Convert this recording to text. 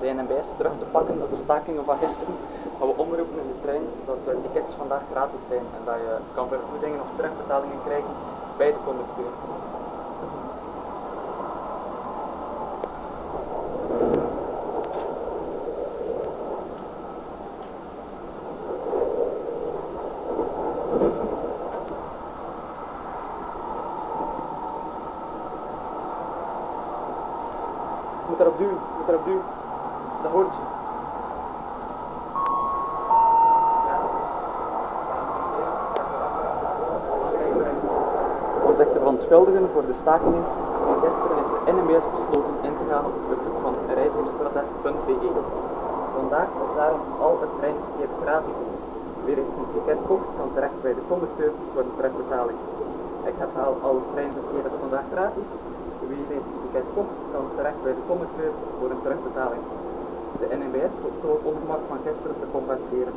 de NMBS terug te pakken op de stakingen van gisteren, gaan we omroepen in de trein dat de tickets vandaag gratis zijn en dat je kan vergoedingen of terugbetalingen krijgen bij de conducteur. Moet erop duwen, moet erop duwen. Dat hoort je. Voorzitter van schuldigen voor de stakingen gisteren heeft de NMBS besloten in te gaan op het verzoek van reizigersprotest.be. Vandaag is daarom al het treinverkeer gratis. Wie reeds een ticket kocht, kan terecht bij de conducteur voor de terugbetaling. Ik herhaal, al het treinverkeer is vandaag gratis. Wie reeds een ticket kocht, kan terecht bij de conducteur voor een terugbetaling. de NMS, o uma, uma questão para combater